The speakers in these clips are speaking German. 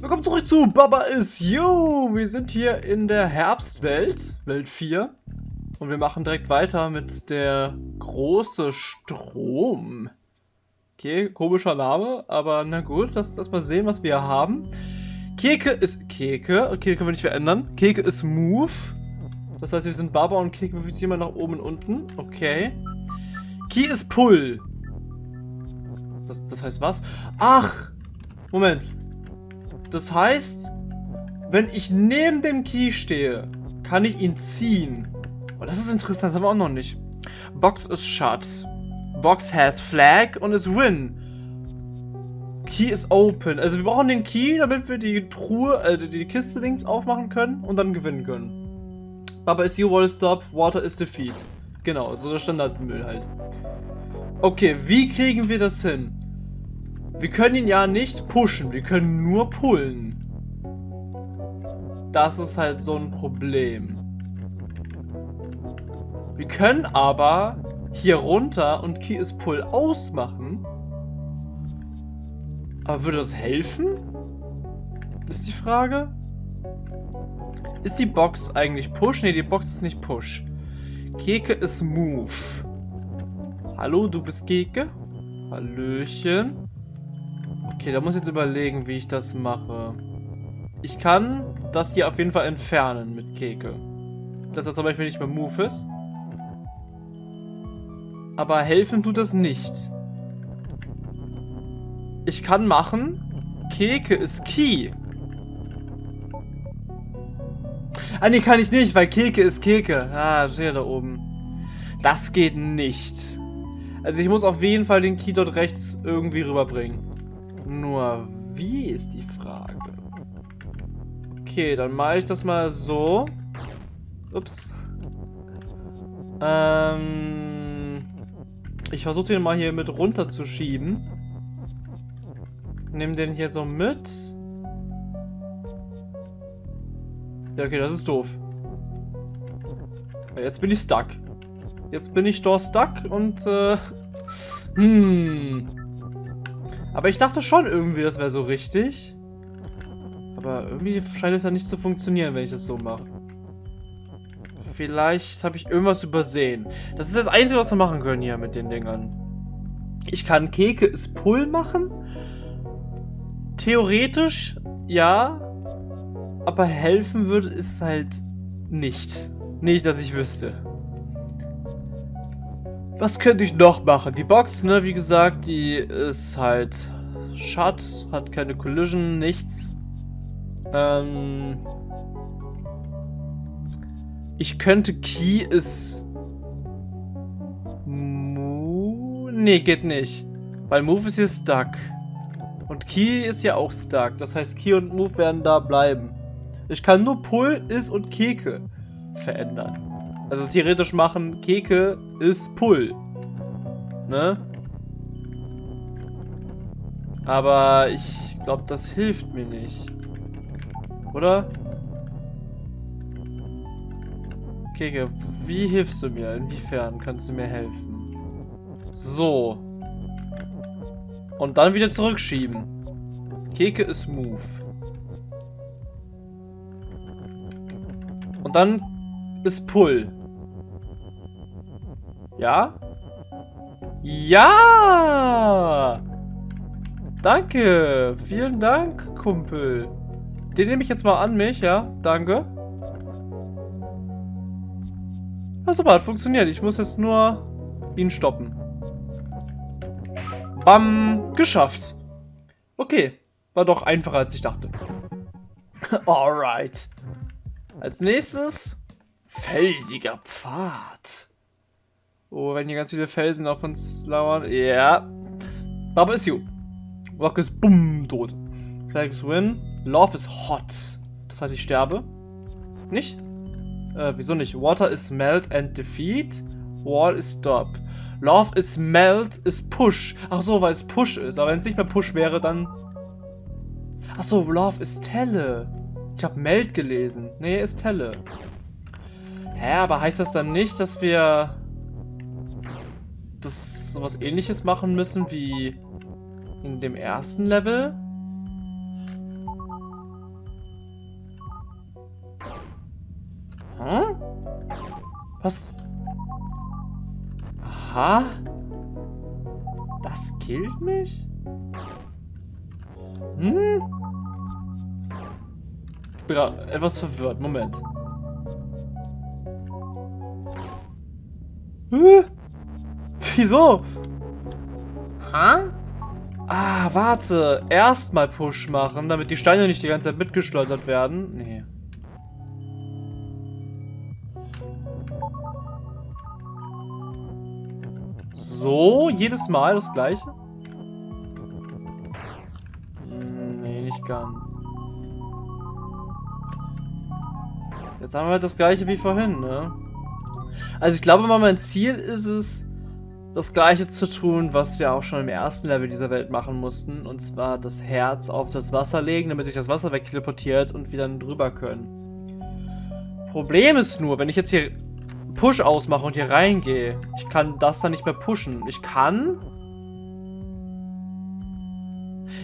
Willkommen zurück zu Baba is You. Wir sind hier in der Herbstwelt, Welt 4. Und wir machen direkt weiter mit der große Strom. Okay, komischer Name, aber na gut, lass uns erstmal sehen, was wir haben. Keke ist Keke. Okay, können wir nicht verändern. Keke ist Move. Das heißt, wir sind Baba und Keke bewegt sich immer nach oben und unten. Okay. Key ist Pull. Das, das heißt was? Ach! Moment. Das heißt, wenn ich neben dem Key stehe, kann ich ihn ziehen. Oh, das ist interessant, das haben wir auch noch nicht. Box ist shut. Box has flag und ist win. Key is open. Also wir brauchen den Key, damit wir die Truhe, äh, die Kiste links aufmachen können und dann gewinnen können. Aber is you wall stop, water is defeat. Genau, so der Standardmüll halt. Okay, wie kriegen wir das hin? Wir können ihn ja nicht pushen, wir können nur pullen. Das ist halt so ein Problem. Wir können aber hier runter und Key is Pull ausmachen. Aber würde das helfen? Ist die Frage. Ist die Box eigentlich Push? Ne, die Box ist nicht Push. Keke ist Move. Hallo, du bist Keke? Hallöchen. Okay, da muss ich jetzt überlegen, wie ich das mache. Ich kann das hier auf jeden Fall entfernen mit Keke. Dass er zum Beispiel nicht mehr Move ist. Aber helfen tut das nicht. Ich kann machen, Keke ist Key. Ah, nee, kann ich nicht, weil Keke ist Keke. Ah, steht da oben. Das geht nicht. Also ich muss auf jeden Fall den Key dort rechts irgendwie rüberbringen. Nur, wie ist die Frage? Okay, dann mache ich das mal so. Ups. Ähm, ich versuche den mal hier mit runterzuschieben. Nimm den hier so mit. Ja, okay, das ist doof. Jetzt bin ich stuck. Jetzt bin ich dort stuck und, äh, hm. Aber ich dachte schon irgendwie, das wäre so richtig. Aber irgendwie scheint es ja nicht zu funktionieren, wenn ich das so mache. Vielleicht habe ich irgendwas übersehen. Das ist das Einzige, was wir machen können hier mit den Dingern. Ich kann Keke ist Pull machen. Theoretisch, ja. Aber helfen würde es halt nicht. Nicht, dass ich wüsste. Was könnte ich noch machen? Die Box, ne, wie gesagt, die ist halt shut, hat keine Collision, nichts. Ähm ich könnte Key ist Move? Nee, geht nicht. Weil Move ist hier stuck. Und Key ist ja auch stuck. Das heißt, Key und Move werden da bleiben. Ich kann nur Pull, Is und Keke verändern. Also theoretisch machen, Keke ist Pull. Ne? Aber ich glaube, das hilft mir nicht. Oder? Keke, wie hilfst du mir? Inwiefern kannst du mir helfen? So. Und dann wieder zurückschieben. Keke ist Move. Und dann ist Pull. Ja? Ja! Danke! Vielen Dank, Kumpel. Den nehme ich jetzt mal an mich, ja? Danke. Ja, super, hat funktioniert. Ich muss jetzt nur ihn stoppen. Bam! Geschafft. Okay. War doch einfacher, als ich dachte. Alright. Als nächstes felsiger Pfad. Oh, wenn hier ganz viele Felsen auf uns lauern. Ja. Baba is you. Rock ist bumm, tot. Flag is win. Love is hot. Das heißt, ich sterbe. Nicht? Äh, wieso nicht? Water is melt and defeat. Wall is stop. Love is melt is push. Ach so, weil es push ist. Aber wenn es nicht mehr push wäre, dann... Ach so, Love is telle. Ich habe melt gelesen. Nee, ist telle. Hä, aber heißt das dann nicht, dass wir das sowas ähnliches machen müssen wie in dem ersten Level? Hm? Was? Aha. Das killt mich? Hm? Ich bin etwas verwirrt. Moment. Wieso? Ha? Ah, warte. Erstmal Push machen, damit die Steine nicht die ganze Zeit mitgeschleudert werden. Nee. So, jedes Mal das gleiche? Nee, nicht ganz. Jetzt haben wir halt das gleiche wie vorhin, ne? Also ich glaube mal, mein Ziel ist es, das gleiche zu tun, was wir auch schon im ersten Level dieser Welt machen mussten. Und zwar das Herz auf das Wasser legen, damit sich das Wasser wegteleportiert und wir dann drüber können. Problem ist nur, wenn ich jetzt hier Push ausmache und hier reingehe. Ich kann das dann nicht mehr pushen. Ich kann...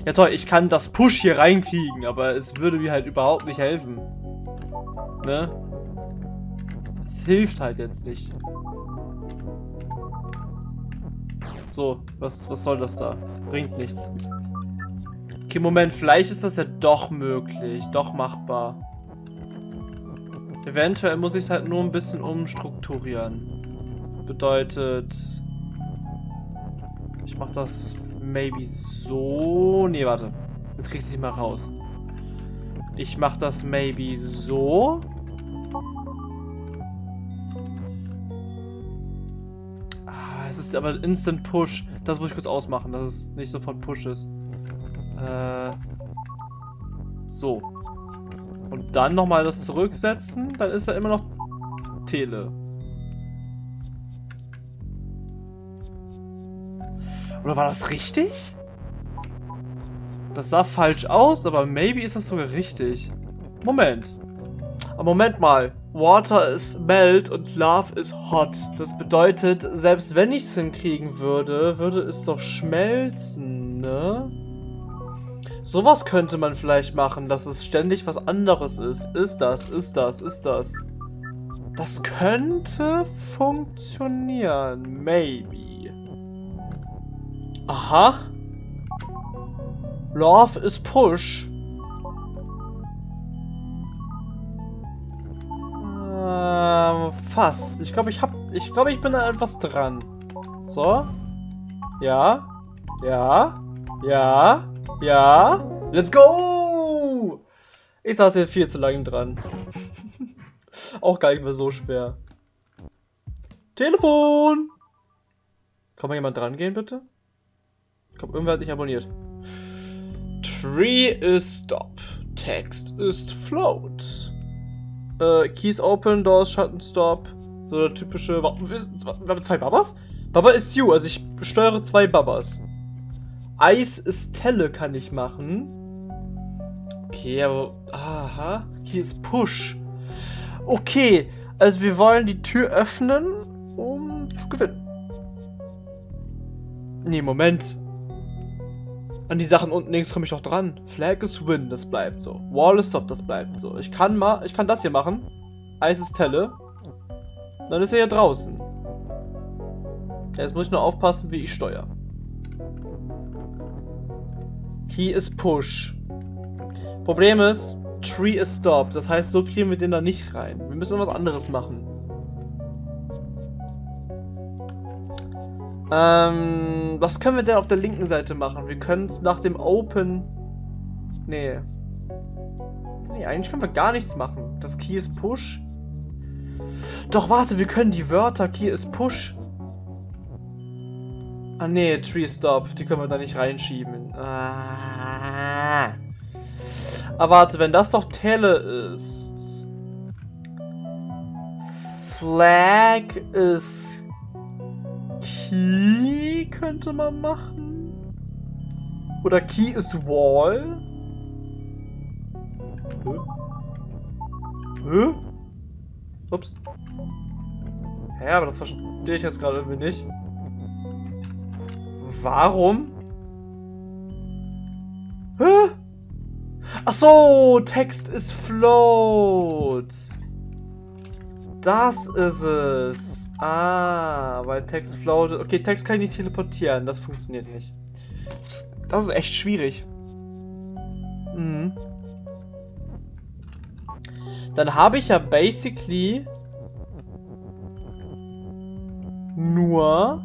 Ja toll, ich kann das Push hier reinkriegen, aber es würde mir halt überhaupt nicht helfen. Ne? Es hilft halt jetzt nicht. So, was, was soll das da? Bringt nichts. Okay, Moment, vielleicht ist das ja doch möglich, doch machbar. Eventuell muss ich es halt nur ein bisschen umstrukturieren. Bedeutet... Ich mach das maybe so... Nee, warte. Jetzt krieg ich es nicht mal raus. Ich mach das maybe so. Ist aber Instant Push. Das muss ich kurz ausmachen, dass es nicht sofort Push ist. Äh... So. Und dann nochmal das zurücksetzen, dann ist er immer noch Tele. Oder war das richtig? Das sah falsch aus, aber maybe ist das sogar richtig. Moment. Aber Moment mal. Water is melt und Love is hot. Das bedeutet, selbst wenn ich es hinkriegen würde, würde es doch schmelzen, ne? Sowas könnte man vielleicht machen, dass es ständig was anderes ist. Ist das, ist das, ist das. Das könnte funktionieren. Maybe. Aha. Love is push. Fast. Ich glaube, ich hab. Ich glaube, ich bin da etwas dran. So. Ja. Ja. Ja. Ja. Let's go! Ich saß hier viel zu lange dran. Auch gar nicht mehr so schwer. Telefon! Kann mal jemand dran gehen, bitte? Ich glaube, irgendwer hat dich abonniert. Tree is stop. Text ist float. Äh, Keys open, doors shut stop. So der typische... Wir haben zwei Babas? Baba ist you, also ich steuere zwei Babas. Eis ist Telle kann ich machen. Okay, aber... Aha. Hier ist Push. Okay, also wir wollen die Tür öffnen, um zu gewinnen. Nee, Moment. An die Sachen unten links komme ich auch dran. Flag is win, das bleibt so. Wall is stop, das bleibt so. Ich kann mal, ich kann das hier machen. Eis ist Telle. Dann ist er hier draußen. Jetzt muss ich nur aufpassen, wie ich steuere. Key ist Push. Problem ist, Tree ist Stop. Das heißt, so kriegen wir den da nicht rein. Wir müssen was anderes machen. Ähm, was können wir denn auf der linken Seite machen? Wir können es nach dem Open... Nee. Nee, eigentlich können wir gar nichts machen. Das Key ist Push. Doch, warte, wir können die Wörter Key ist Push Ah nee, Tree Stop. Die können wir da nicht reinschieben. Ah. Aber warte, wenn das doch Tele ist. Flag ist Key könnte man machen. Oder Key ist Wall. Hä? Hä? Ups. Hä, aber das verstehe ich jetzt gerade irgendwie nicht. Warum? Hä? Ach so, Text ist float. Das ist es. Ah, weil Text floatet. Okay, Text kann ich nicht teleportieren. Das funktioniert nicht. Das ist echt schwierig. Mhm. Dann habe ich ja basically nur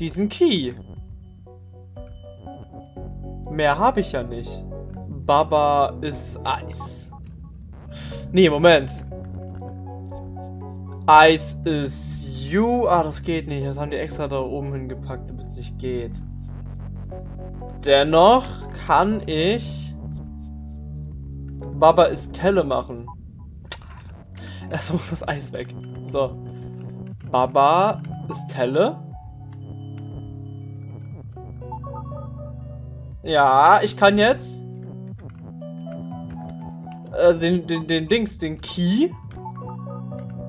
diesen Key. Mehr habe ich ja nicht. Baba ist Eis. Nee, Moment. Eis ist you. Ah, das geht nicht. Das haben die extra da oben hingepackt, damit es nicht geht. Dennoch kann ich Baba ist Telle machen. Erstmal muss das Eis weg. So. Baba ist Telle. Ja, ich kann jetzt also den, den, den Dings, den Key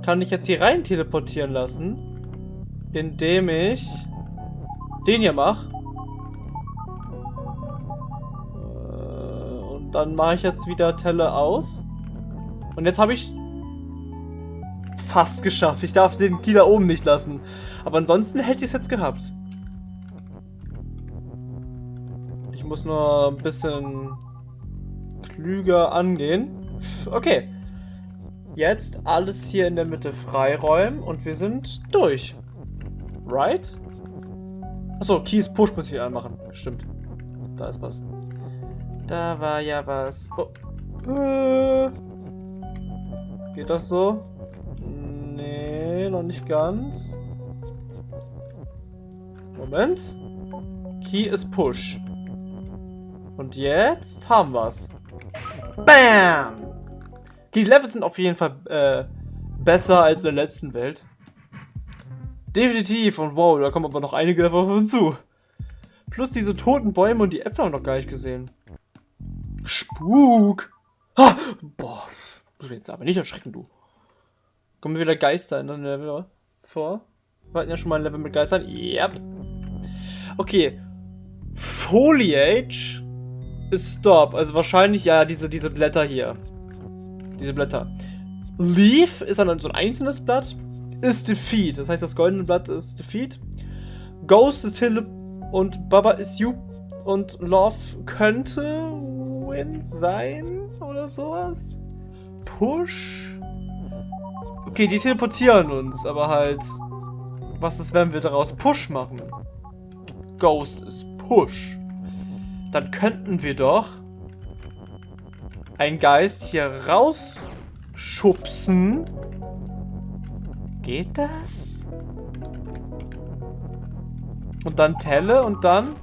kann ich jetzt hier rein teleportieren lassen, indem ich den hier mache. Äh, und dann mache ich jetzt wieder Telle aus. Und jetzt habe ich fast geschafft. Ich darf den da oben nicht lassen. Aber ansonsten hätte ich es jetzt gehabt. Ich muss nur ein bisschen klüger angehen. Okay. Jetzt alles hier in der Mitte freiräumen und wir sind durch. Right? Achso, Keys Push muss ich anmachen. Stimmt. Da ist was. Da war ja was. Oh. Äh. Geht das so? Nee, noch nicht ganz. Moment. Key ist Push. Und jetzt haben wir's. Bam! Die Level sind auf jeden Fall äh, besser als in der letzten Welt. Definitiv. Und wow, da kommen aber noch einige Level auf uns zu. Plus diese toten Bäume und die Äpfel haben wir noch gar nicht gesehen. Spuk! Ah, boah, muss mich jetzt aber nicht erschrecken, du. Kommen wieder Geister in der Level vor? Wir hatten ja schon mal ein Level mit Geistern. Yep. Okay. Foliage ist Stop. Also wahrscheinlich ja diese, diese Blätter hier. Diese Blätter. Leaf ist dann so ein einzelnes Blatt. Ist Defeat. Das heißt, das goldene Blatt ist Defeat. Ghost ist Hill und Baba ist You. Und Love könnte Win sein oder sowas. Push. Okay, die teleportieren uns, aber halt. Was ist, wenn wir daraus Push machen? Ghost ist Push. Dann könnten wir doch einen Geist hier rausschubsen. Geht das? Und dann Telle und dann...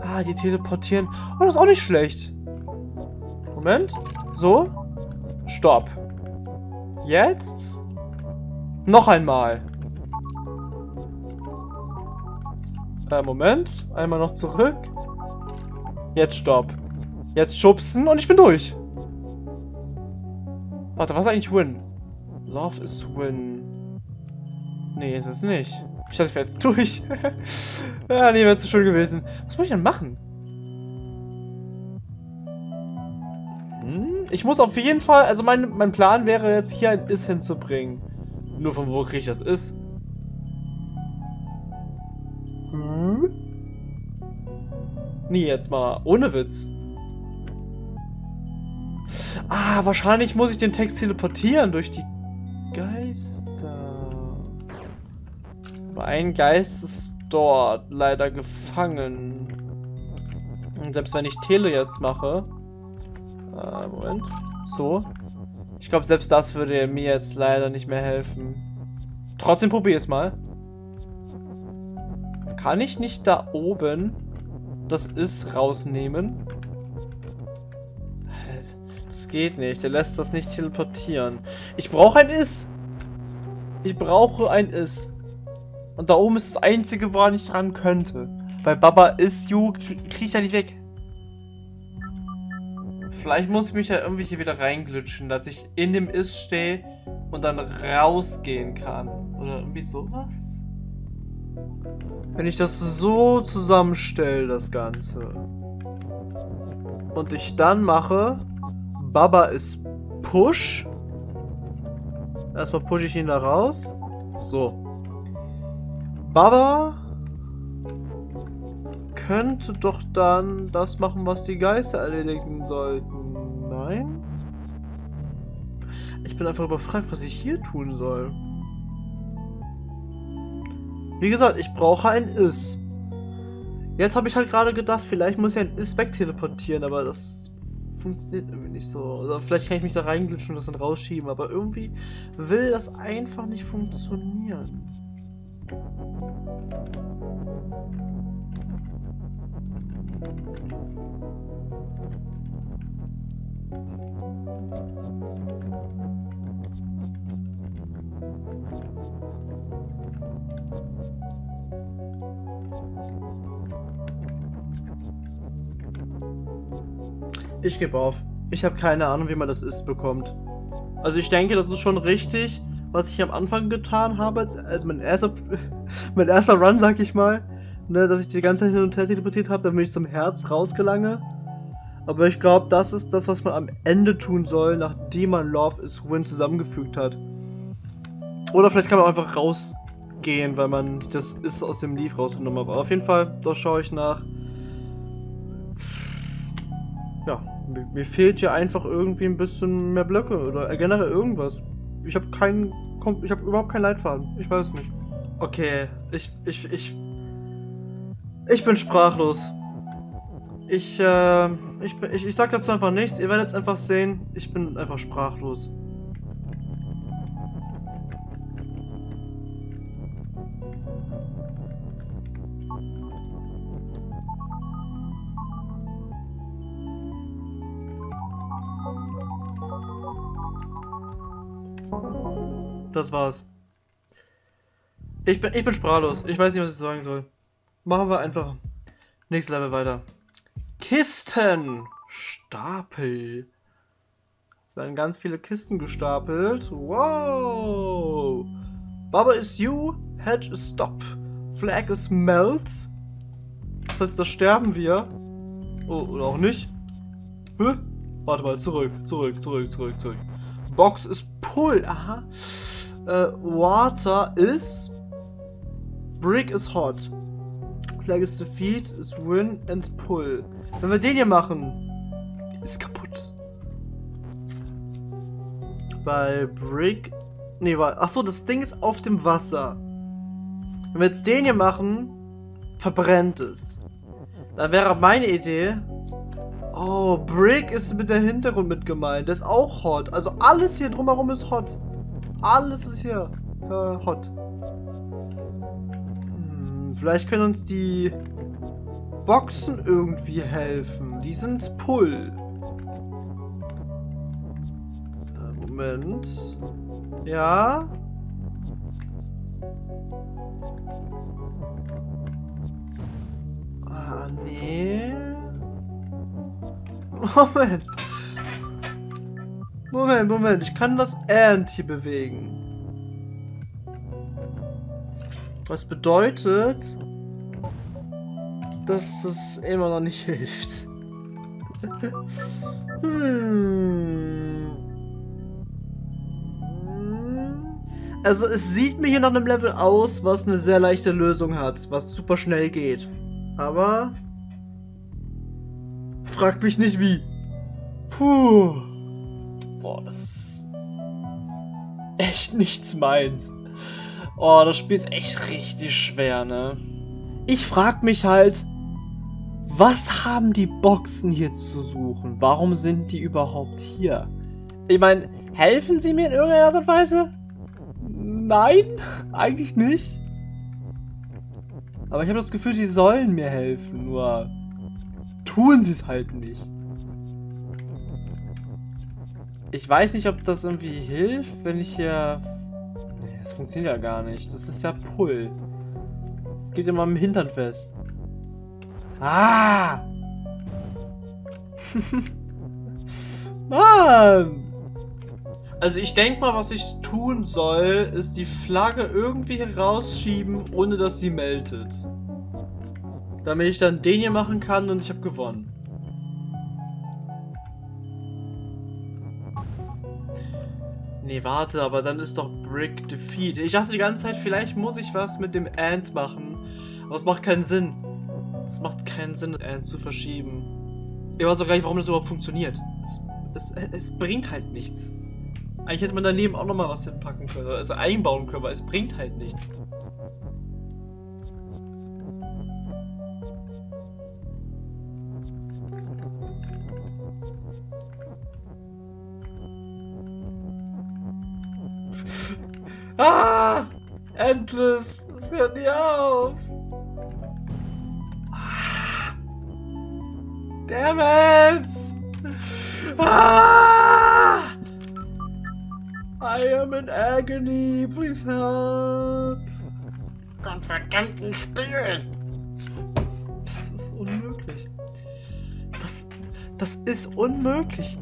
Ah, die teleportieren. Oh, das ist auch nicht schlecht. Moment. So. Stopp. Jetzt. Noch einmal. Äh, Moment. Einmal noch zurück. Jetzt stopp. Jetzt schubsen und ich bin durch. Warte, was ist eigentlich Win? Love is Win. Nee, ist es nicht. Ich dachte, ich wäre jetzt durch. ja, nee, wäre zu schön gewesen. Was muss ich denn machen? Hm? Ich muss auf jeden Fall, also mein, mein Plan wäre jetzt hier ein Is hinzubringen. Nur von wo kriege ich das Is? Hm? Nee, jetzt mal ohne Witz. Ah, wahrscheinlich muss ich den Text teleportieren durch die Geister. Aber ein Geist ist dort leider gefangen. Und selbst wenn ich Tele jetzt mache... Äh, Moment. So. Ich glaube, selbst das würde mir jetzt leider nicht mehr helfen. Trotzdem probier es mal. Kann ich nicht da oben das Ist rausnehmen? Das geht nicht. Der lässt das nicht teleportieren. Ich brauche ein Is. Ich brauche ein Is. Und da oben ist das einzige, woran ich dran könnte. Bei Baba is you kriege ich da nicht weg. Vielleicht muss ich mich ja irgendwie hier wieder reinglitschen, dass ich in dem Is stehe und dann rausgehen kann. Oder irgendwie sowas. Wenn ich das so zusammenstelle, das Ganze. Und ich dann mache, Baba ist Push. Erstmal pushe ich ihn da raus. So. Baba könnte doch dann das machen, was die Geister erledigen sollten. Nein? Ich bin einfach überfragt, was ich hier tun soll. Wie gesagt, ich brauche ein Is. Jetzt habe ich halt gerade gedacht, vielleicht muss ich ein Is wegteleportieren, aber das funktioniert irgendwie nicht so. Oder vielleicht kann ich mich da reinglitschen und das dann rausschieben, aber irgendwie will das einfach nicht funktionieren. Ich gebe auf. Ich habe keine Ahnung, wie man das ist bekommt. Also ich denke, das ist schon richtig, was ich am Anfang getan habe, als, als mein erster mein erster Run, sag ich mal. Ne, dass ich die ganze Zeit hin und her teleportiert habe, damit ich zum Herz rausgelange. Aber ich glaube, das ist das, was man am Ende tun soll, nachdem man Love is Win zusammengefügt hat. Oder vielleicht kann man auch einfach rausgehen, weil man das ist aus dem Leaf rausgenommen hat. Aber auf jeden Fall, da schaue ich nach. Mir, fehlt hier einfach irgendwie ein bisschen mehr Blöcke oder generell irgendwas. Ich habe keinen, ich habe überhaupt keinen Leitfaden. Ich weiß nicht. Okay, ich, ich, ich, ich bin sprachlos. Ich, äh, ich, ich, ich sag dazu einfach nichts. Ihr werdet es einfach sehen. Ich bin einfach sprachlos. Das war's. Ich bin, ich bin sprachlos. Ich weiß nicht, was ich sagen soll. Machen wir einfach nächstes Level weiter. Kisten. Stapel. Es werden ganz viele Kisten gestapelt. Wow. Baba is you. Hedge is stop. Flag is melts. Das heißt, da sterben wir. Oh, oder auch nicht. Hä? Warte mal, zurück, zurück, zurück, zurück, zurück. Box is pull. Aha. Uh, water is... Brick is hot. Flag is defeat, is win and pull. Wenn wir den hier machen, ist kaputt. Bei Brick... Nee, war... Achso, das Ding ist auf dem Wasser. Wenn wir jetzt den hier machen, verbrennt es. Da wäre meine Idee... Oh, Brick ist mit der Hintergrund mit gemeint. Der ist auch hot. Also alles hier drumherum ist hot. Alles ist hier äh, hot. Hm, vielleicht können uns die Boxen irgendwie helfen. Die sind Pull. Äh, Moment. Ja. Ah, nee. Moment. Moment, Moment. Ich kann das And hier bewegen. Was bedeutet, dass es immer noch nicht hilft. hm. Also es sieht mir hier nach einem Level aus, was eine sehr leichte Lösung hat, was super schnell geht. Aber fragt mich nicht wie. Puh. Boah, das ist echt nichts meins. Oh, das Spiel ist echt richtig schwer, ne? Ich frag mich halt, was haben die Boxen hier zu suchen? Warum sind die überhaupt hier? Ich meine, helfen sie mir in irgendeiner Art und Weise? Nein, eigentlich nicht. Aber ich habe das Gefühl, sie sollen mir helfen, nur tun sie es halt nicht. Ich weiß nicht, ob das irgendwie hilft, wenn ich hier... Nee, das funktioniert ja gar nicht. Das ist ja Pull. Das geht immer im Hintern fest. Ah! Mann! Also ich denke mal, was ich tun soll, ist die Flagge irgendwie herausschieben, ohne dass sie meldet. Damit ich dann den hier machen kann und ich habe gewonnen. Nee, warte, aber dann ist doch Brick Defeat. Ich dachte die ganze Zeit, vielleicht muss ich was mit dem Ant machen. Aber es macht keinen Sinn. Es macht keinen Sinn, das Ant zu verschieben. Ich weiß auch gar nicht, warum das überhaupt funktioniert. Es, es, es bringt halt nichts. Eigentlich hätte man daneben auch nochmal was hinpacken können. Also einbauen können, aber es bringt halt nichts. Ah! Endless! Es hört nie auf! Ah, damn it! Ah! I am in agony, please help! Komm, verdammten Spiel! Das ist unmöglich. Das, das ist unmöglich.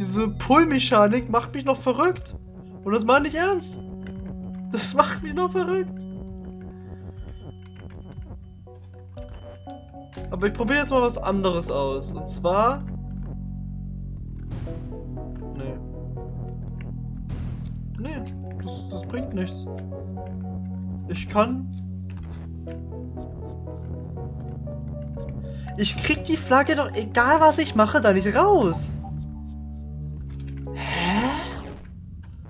Diese Pull-Mechanik macht mich noch verrückt. Und das meine ich ernst. Das macht mich noch verrückt. Aber ich probiere jetzt mal was anderes aus. Und zwar... Nee. Nee, das, das bringt nichts. Ich kann... Ich krieg die Flagge doch, egal was ich mache, da nicht raus.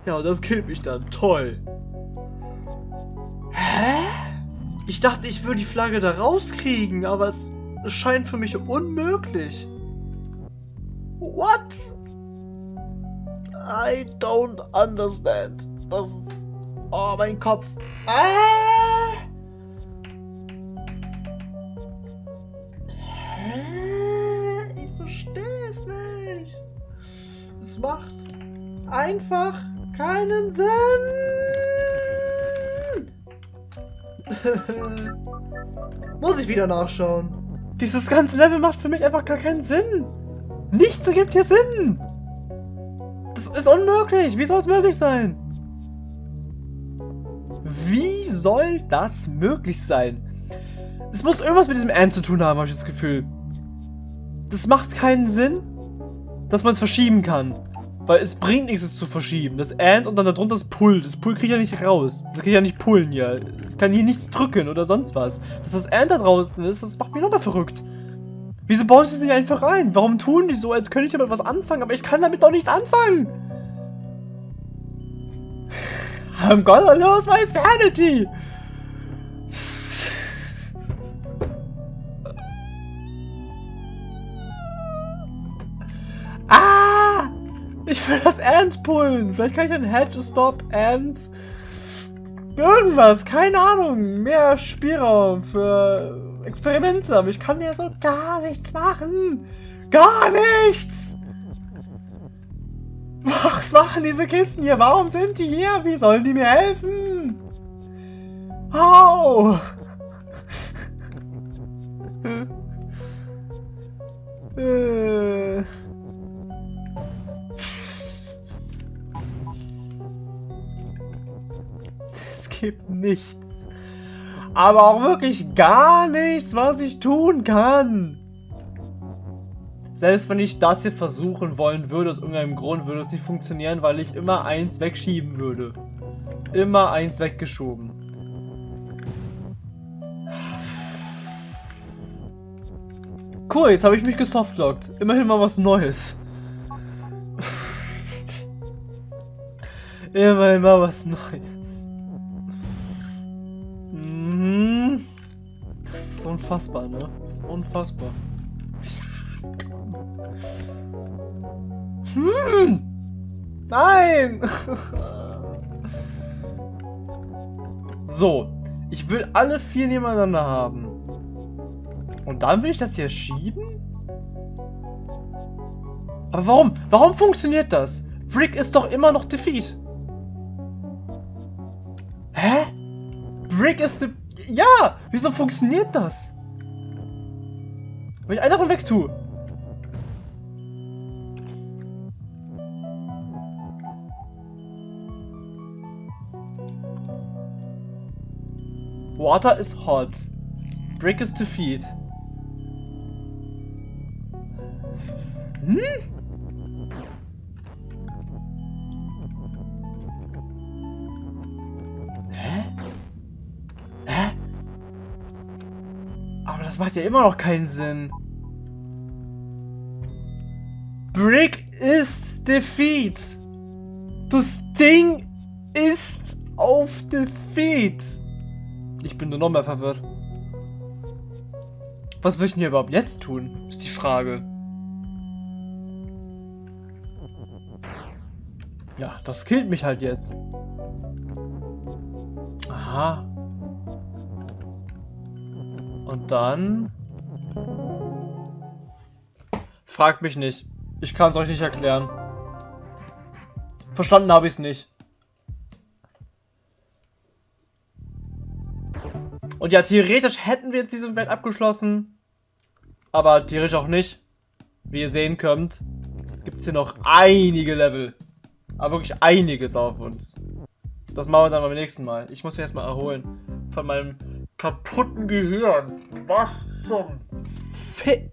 Ja, das killt mich dann. Toll. Hä? Ich dachte, ich würde die Flagge da rauskriegen, aber es, es scheint für mich unmöglich. What? I don't understand. Das Oh, mein Kopf. Ah! Hä? Ich verstehe es nicht. Es macht einfach keinen Sinn. Muss ich wieder nachschauen. Dieses ganze Level macht für mich einfach gar keinen Sinn. Nichts ergibt hier Sinn. Das ist unmöglich. Wie soll es möglich sein? Wie soll das möglich sein? Es muss irgendwas mit diesem Ant zu tun haben, habe ich das Gefühl. Das macht keinen Sinn, dass man es verschieben kann. Weil es bringt nichts, es zu verschieben. Das And und dann darunter das Pull. Das Pull kriege ich ja nicht raus. Das kriege ich ja nicht pullen hier. Es kann hier nichts drücken oder sonst was. Dass das And da draußen ist, das macht mich nochmal verrückt. Wieso bauen sie das nicht einfach rein? Warum tun die so, als könnte ich damit was anfangen? Aber ich kann damit doch nichts anfangen. I'm gonna lose my sanity. Ant pullen. Vielleicht kann ich ein Hedge Stop Ant. Irgendwas, keine Ahnung. Mehr Spielraum für Experimente. Aber ich kann hier so gar nichts machen. Gar nichts! Was machen diese Kisten hier? Warum sind die hier? Wie sollen die mir helfen? Au! äh. Gibt nichts. Aber auch wirklich gar nichts, was ich tun kann. Selbst wenn ich das hier versuchen wollen würde, aus irgendeinem Grund würde es nicht funktionieren, weil ich immer eins wegschieben würde. Immer eins weggeschoben. Cool, jetzt habe ich mich gesoftlockt. Immerhin mal was Neues. Immerhin mal was Neues. Unfassbar, ne? Das ist unfassbar. Hm! Nein! so, ich will alle vier nebeneinander haben. Und dann will ich das hier schieben? Aber warum? Warum funktioniert das? Frick ist doch immer noch Defeat. Hä? Brick ist... Ja! Wieso funktioniert das? Wenn ich einen davon wegtue. Water is hot. Brick is to feed. Hm? Hä? Hä? Aber das macht ja immer noch keinen Sinn. Brick ist Defeat. Das Ding ist auf Defeat. Ich bin nur noch mehr verwirrt. Was will ich denn hier überhaupt jetzt tun? Ist die Frage. Ja, das killt mich halt jetzt. Aha. Und dann... Fragt mich nicht. Ich kann es euch nicht erklären. Verstanden habe ich es nicht. Und ja, theoretisch hätten wir jetzt diesen Welt abgeschlossen. Aber theoretisch auch nicht. Wie ihr sehen könnt, gibt es hier noch einige Level. Aber wirklich einiges auf uns. Das machen wir dann beim nächsten Mal. Ich muss mich erstmal erholen. Von meinem kaputten Gehirn. Was zum Fick.